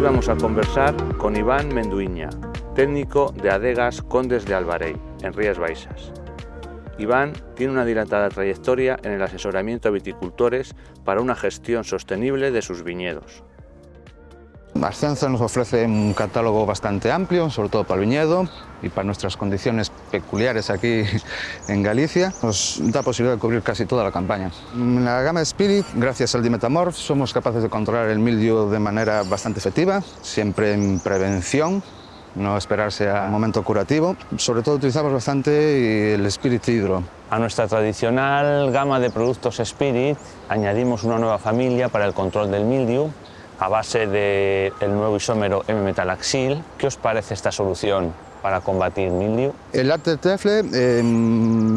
Vamos a conversar con Iván Menduiña, técnico de Adegas Condes de Alvarey, en Rías Baixas. Iván tiene una dilatada trayectoria en el asesoramiento a viticultores para una gestión sostenible de sus viñedos. Ascenza nos ofrece un catálogo bastante amplio, sobre todo para el viñedo y para nuestras condiciones peculiares aquí en Galicia. Nos da posibilidad de cubrir casi toda la campaña. En la gama Spirit, gracias al Dimetamorph, somos capaces de controlar el mildio de manera bastante efectiva, siempre en prevención, no esperarse a un momento curativo. Sobre todo utilizamos bastante el Spirit Hydro. A nuestra tradicional gama de productos Spirit añadimos una nueva familia para el control del mildiu a base del nuevo isómero M-metalaxil. ¿Qué os parece esta solución para combatir mildiu? El Arte Tefle, eh,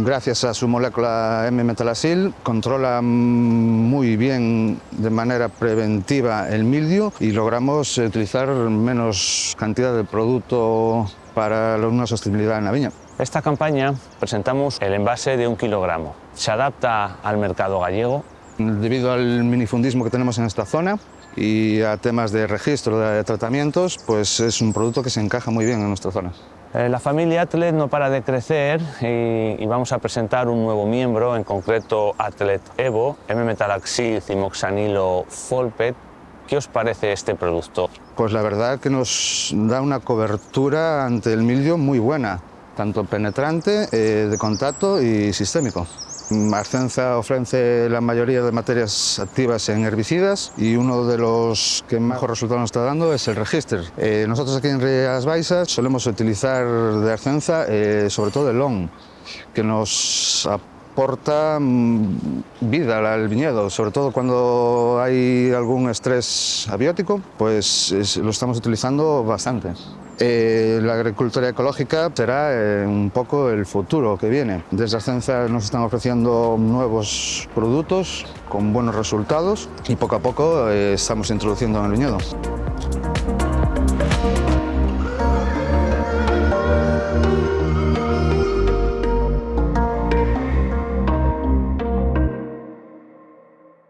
gracias a su molécula M-metalaxil, controla muy bien de manera preventiva el mildiu y logramos utilizar menos cantidad de producto para una sostenibilidad en la viña. Esta campaña presentamos el envase de un kilogramo. Se adapta al mercado gallego. Debido al minifundismo que tenemos en esta zona, y a temas de registro de tratamientos, pues es un producto que se encaja muy bien en nuestra zona. Eh, la familia Atlet no para de crecer y, y, vamos a presentar un nuevo miembro, en concreto Atlet Evo, M-metalaxil cimoxanilo Folpet. ¿Qué os parece este producto? Pues la verdad que nos da una cobertura ante el mildio muy buena, tanto penetrante, eh, de contacto y sistémico. Ascenza ofrece la mayoría de materias activas en herbicidas y uno de los que mejor resultado nos está dando es el Register. Eh, nosotros aquí en Rías Baixas solemos utilizar de Ascenza eh, sobre todo el LON, que nos aporta vida al viñedo, sobre todo cuando hay algún estrés abiótico, pues es, lo estamos utilizando bastante. Eh, la agricultura ecológica será eh, un poco el futuro que viene. Desde Ascenza nos están ofreciendo nuevos productos con buenos resultados y poco a poco eh, estamos introduciendo en el viñedo.